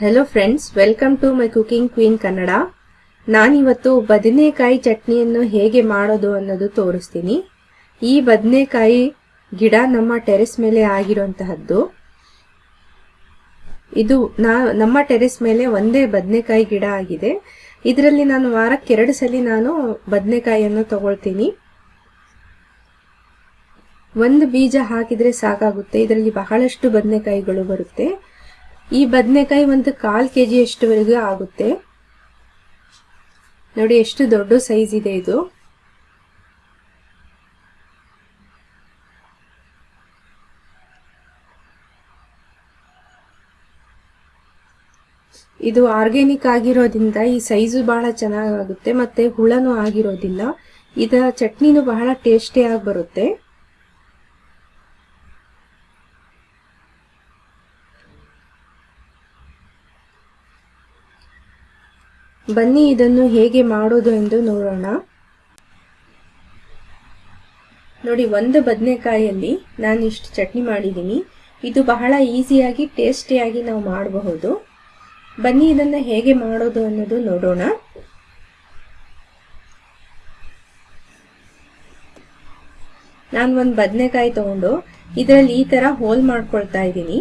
Hello friends welcome to my cooking queen Kannada ನಾನಿವತ್ತು ಬದನೆಕಾಯಿ ಚಟ್ನಿಯನ್ನು ಹೇಗೆ ಮಾಡೋದು ಅನ್ನೋದು ತೋರಿಸ್ತೀನಿ. ಈ ಬದನೆಕಾಯಿ ಗಿಡ ನಮ್ಮ ಟೆರೆಸ್ ಮೇಲೆ ಆಗಿರುವಂತಹದ್ದು. ಇದು ನಾ, ನಮ್ಮ ಟೆರೆಸ್ ಮೇಲೆ ಒಂದೇ ಬದನೆಕಾಯಿ ಗಿಡ ಆಗಿದೆ. ಇದರಲ್ಲಿ ನಾನು ವಾರಕ್ಕೆ ಎರಡು ಸಲ ನಾನು ಬದನೆಕಾಯಿಯನ್ನು ತಗೊಳ್ತೀನಿ. ಒಂದು ಬೀಜ ಹಾಕಿದ್ರೆ ಸಾಕಾಗುತ್ತೆ. ಇದರಲ್ಲಿ ಬಹಳಷ್ಟು ಬದನೆಕಾಯಿಗಳು ಬರುತ್ತೆ. ಈ ಬದನೆಕಾಯಿ ಒಂದು ಕಾಲು ಕೆ ಜಿಯಷ್ಟುವರೆಗೂ ಆಗುತ್ತೆ. ನೋಡಿ ಎಷ್ಟು ದೊಡ್ಡ ಸೈಜ್ ಇದೆ ಇದು. ಇದು ಆರ್ಗ್ಯಾನಿಕ್ ಆಗಿರೋದ್ರಿಂದ ಈ ಸೈಜು ಬಹಳ ಚೆನ್ನಾಗಾಗುತ್ತೆ, ಮತ್ತೆ ಹುಳನೂ ಆಗಿರೋದಿಲ್ಲ. ಇದರ ಚಟ್ನಿನೂ ಬಹಳ ಟೇಸ್ಟಿಯಾಗಿ ಬರುತ್ತೆ. ಬನ್ನಿ, ಇದನ್ನು ಹೇಗೆ ಮಾಡೋದು ಎಂದು ನೋಡೋಣ. ನೋಡಿ, ಒಂದು ಬದನೆಕಾಯಲ್ಲಿ ನಾನು ಇಷ್ಟು ಚಟ್ನಿ ಮಾಡಿದ್ದೀನಿ. ಇದು ಬಹಳ ಈಸಿಯಾಗಿ, ಟೇಸ್ಟಿಯಾಗಿ ನಾವು ಮಾಡಬಹುದು. ಬನ್ನಿ, ಇದನ್ನು ಹೇಗೆ ಮಾಡೋದು ಅನ್ನೋದು ನೋಡೋಣ. ನಾನು ಒಂದು ಬದನೆಕಾಯಿ ತಗೊಂಡು ಇದರಲ್ಲಿ ಈ ಥರ ಹೋಲ್ ಮಾಡ್ಕೊಳ್ತಾ ಇದ್ದೀನಿ.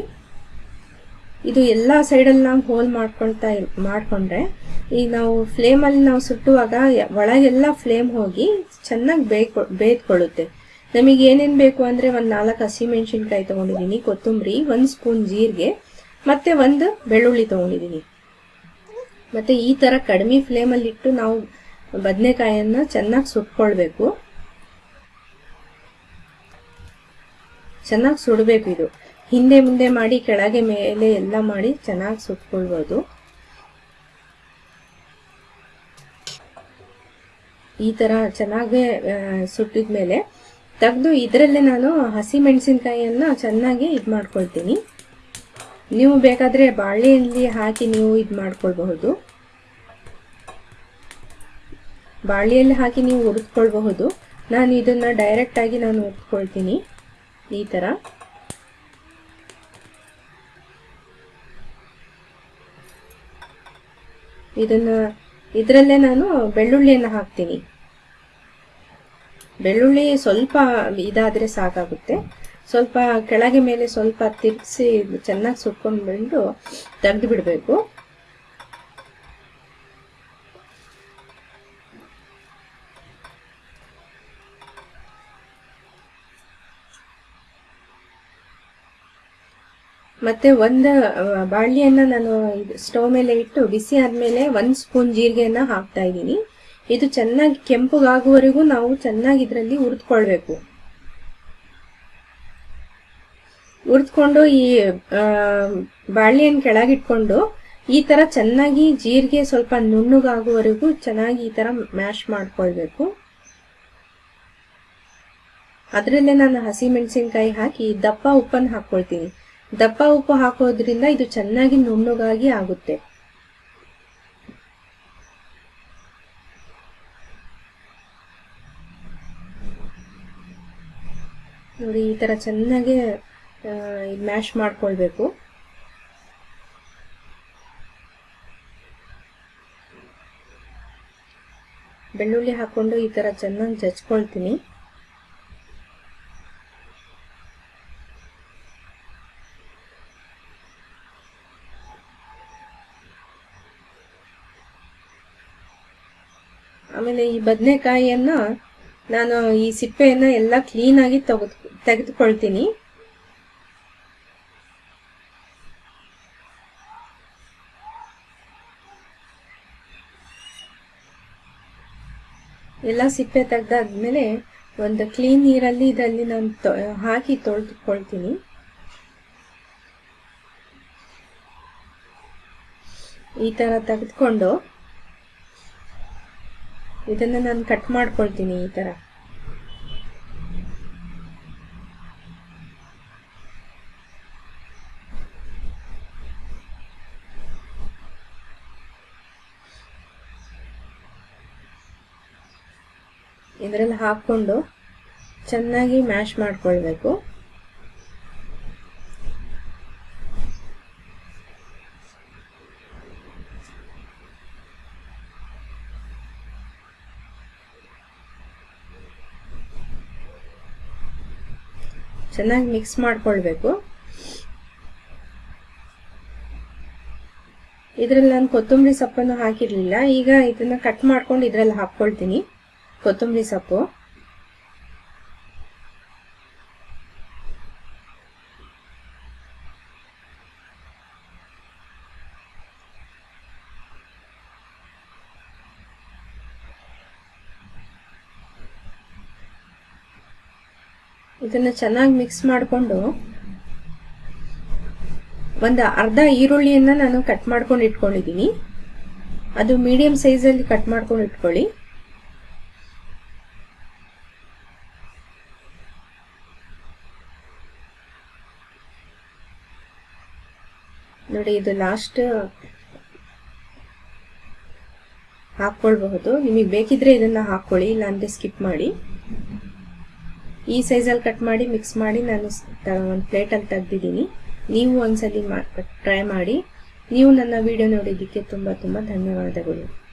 ಇದು ಎಲ್ಲ ಸೈಡಲ್ಲಿ ನಾವು ಹೋಲ್ ಮಾಡ್ಕೊಳ್ತಾ ಮಾಡಿಕೊಂಡ್ರೆ ಈಗ ನಾವು ಫ್ಲೇಮಲ್ಲಿ ನಾವು ಸುಟ್ಟುವಾಗ ಒಳಗೆಲ್ಲ ಫ್ಲೇಮ್ ಹೋಗಿ ಚೆನ್ನಾಗಿ ಬೇಯ್ಕೊ ಬೇಯ್ದುಕೊಳ್ಳುತ್ತೆ ನಮಗೆ ಏನೇನು ಬೇಕು ಅಂದರೆ ಒಂದು ನಾಲ್ಕು ಹಸಿಮೆಣ್ಸಿನ್ಕಾಯಿ ತೊಗೊಂಡಿದ್ದೀನಿ ಕೊತ್ತಂಬರಿ, ಒಂದು ಸ್ಪೂನ್ ಜೀರಿಗೆ, ಮತ್ತು ಒಂದು ಬೆಳ್ಳುಳ್ಳಿ ತೊಗೊಂಡಿದ್ದೀನಿ ಮತ್ತು ಈ ಥರ ಕಡಿಮೆ ಫ್ಲೇಮಲ್ಲಿಟ್ಟು ನಾವು ಬದನೆಕಾಯನ್ನು ಚೆನ್ನಾಗಿ ಸುಟ್ಕೊಳ್ಬೇಕು. ಚೆನ್ನಾಗಿ ಸುಡಬೇಕು ಇದು. ಹಿಂದೆ ಮುಂದೆ ಮಾಡಿ, ಕೆಳಗೆ ಮೇಲೆ ಎಲ್ಲ ಮಾಡಿ ಚೆನ್ನಾಗಿ ಸುಟ್ಕೊಳ್ಬೋದು. ಈ ಥರ ಚೆನ್ನಾಗಿ ಸುಟ್ಟಿದ ಮೇಲೆ ತೆಗೆದು ಇದರಲ್ಲೇ ನಾನು ಹಸಿ ಮೆಣಸಿನ್ಕಾಯಿಯನ್ನು ಚೆನ್ನಾಗಿ ಇದು ಮಾಡ್ಕೊಳ್ತೀನಿ. ನೀವು ಬೇಕಾದರೆ ಬಾಳೆಯಲ್ಲಿ ಹಾಕಿ ನೀವು ಇದು ಮಾಡ್ಕೊಳ್ಬಹುದು. ಬಾಳೆಯಲ್ಲಿ ಹಾಕಿ ನೀವು ಹುರಿದ್ಕೊಳ್ಬಹುದು. ನಾನು ಇದನ್ನು ಡೈರೆಕ್ಟಾಗಿ ನಾನು ಹುರಿದ್ಕೊಳ್ತೀನಿ ಈ ಥರ ಇದನ್ನ, ಇದರಲ್ಲೇ ನಾನು ಬೆಳ್ಳುಳ್ಳಿಯನ್ನು ಹಾಕ್ತೀನಿ. ಬೆಳ್ಳುಳ್ಳಿ ಸ್ವಲ್ಪ ಇದಾದರೆ ಸಾಕಾಗುತ್ತೆ. ಸ್ವಲ್ಪ ಕೆಳಗೆ ಮೇಲೆ ಸ್ವಲ್ಪ ತಿರ್ಗಿಸಿ, ಚೆನ್ನಾಗಿ ಸುಟ್ಕೊಂಡು ಬಂದು ತೆಗೆದು ಬಿಡಬೇಕು ಮತ್ತೆ ಒಂದು ಬಾಳ್ಲಿಯನ್ನು ನಾನು ಸ್ಟವ್ ಮೇಲೆ ಇಟ್ಟು ಬಿಸಿ ಆದಮೇಲೆ ಒಂದು ಸ್ಪೂನ್ ಜೀರಿಗೆಯನ್ನು ಹಾಕ್ತಾ ಇದ್ದೀನಿ. ಇದು ಚೆನ್ನಾಗಿ ಕೆಂಪುಗಾಗುವವರೆಗೂ ನಾವು ಚೆನ್ನಾಗಿ ಇದರಲ್ಲಿ ಹುರಿದ್ಕೊಳ್ಬೇಕು. ಹುರಿದ್ಕೊಂಡು ಈ ಬಾಳೆಹಣ್ಣು ಕೆಳಗಿಟ್ಕೊಂಡು ಈ ಥರ ಚೆನ್ನಾಗಿ ಜೀರಿಗೆ ಸ್ವಲ್ಪ ನುಣ್ಣಗಾಗುವವರೆಗೂ ಚೆನ್ನಾಗಿ ಈ ಥರ ಮ್ಯಾಶ್ ಮಾಡ್ಕೊಳ್ಬೇಕು. ಅದರಲ್ಲೇ ನಾನು ಹಸಿಮೆಣಸಿನ್ಕಾಯಿ ಹಾಕಿ ದಪ್ಪ ಉಪ್ಪನ್ನು ಹಾಕ್ಕೊಳ್ತೀನಿ. ದಪ್ಪ ಉಪ್ಪು ಹಾಕೋದ್ರಿಂದ ಇದು ಚೆನ್ನಾಗಿ ನುಣ್ಣುಗಾಗಿ ಆಗುತ್ತೆ. ನೋಡಿ, ಈ ಥರ ಚೆನ್ನಾಗಿ ಮ್ಯಾಶ್ ಮಾಡ್ಕೊಳ್ಬೇಕು. ಬೆಳ್ಳುಳ್ಳಿ ಹಾಕೊಂಡು ಈ ಥರ ಚೆನ್ನಾಗಿ ಜಚ್ಕೊಳ್ತೀನಿ ಆಮೇಲೆ ಈ ಬದನೆಕಾಯಿಯನ್ನು ನಾನು ಈ ಸಿಪ್ಪೆಯನ್ನು ಎಲ್ಲ ಕ್ಲೀನಾಗಿ ತೆಗೆದು, ತೆಗೆದುಕೊಳ್ತೀನಿ. ಎಲ್ಲ ಸಿಪ್ಪೆ ತೆಗೆದಾದ್ಮೇಲೆ ಒಂದು ಕ್ಲೀನ್ ನೀರಲ್ಲಿ ಇದರಲ್ಲಿ ನಾನು ಹಾಕಿ ತೊಳೆದುಕೊಳ್ತೀನಿ. ಈ ಥರ ತೆಗೆದುಕೊಂಡು ಇದನ್ನು ನಾನು ಕಟ್ ಮಾಡ್ಕೊಳ್ತೀನಿ ಈ ಥರ ಇದರಲ್ಲಿ ಹಾಕ್ಕೊಂಡು ಚೆನ್ನಾಗಿ ಮ್ಯಾಶ್ ಮಾಡ್ಕೊಳ್ಬೇಕು. ಚೆನ್ನಾಗಿ ಮಿಕ್ಸ್ ಮಾಡ್ಕೊಳ್ಬೇಕು. ಇದರಲ್ಲಿ ನಾನು ಕೊತ್ತಂಬರಿ ಸೊಪ್ಪನ್ನು ಹಾಕಿರಲಿಲ್ಲ. ಈಗ ಇದನ್ನ ಕಟ್ ಮಾಡ್ಕೊಂಡು ಇದರಲ್ಲಿ ಹಾಕ್ಕೊಳ್ತೀನಿ. ಕೊತ್ತಂಬರಿ ಸೊಪ್ಪು. ಇದನ್ನ ಚೆನ್ನಾಗಿ ಮಿಕ್ಸ್ ಮಾಡಿಕೊಂಡು ಒಂದು ಅರ್ಧ ಈರುಳ್ಳಿಯನ್ನ ನಾನು ಕಟ್ ಮಾಡ್ಕೊಂಡು ಇಟ್ಕೊಂಡಿದ್ದೀನಿ. ಅದು ಮೀಡಿಯಂ ಸೈಜಲ್ಲಿ ಕಟ್ ಮಾಡ್ಕೊಂಡು ಇಟ್ಕೊಳ್ಳಿ. ನೋಡಿ, ಇದು ಲಾಸ್ಟ್ ಹಾಕ್ಕೊಳ್ಬಹುದು. ನಿಮಗೆ ಬೇಕಿದ್ರೆ ಇದನ್ನ ಹಾಕ್ಕೊಳ್ಳಿ, ಇಲ್ಲಾಂದ್ರೆ ಸ್ಕಿಪ್ ಮಾಡಿ. ಈ ಸೈಜಲ್ಲಿ ಕಟ್ ಮಾಡಿ ಮಿಕ್ಸ್ ಮಾಡಿ ನಾನು ಒಂದು ಪ್ಲೇಟಲ್ಲಿ ತೆಗ್ದಿದ್ದೀನಿ. ನೀವು ಒಂದ್ಸಲಿ ಟ್ರೈ ಮಾಡಿ. ನೀವು ನನ್ನ ವಿಡಿಯೋ ನೋಡಿದ್ದಕ್ಕೆ ತುಂಬ ತುಂಬ ಧನ್ಯವಾದಗಳು.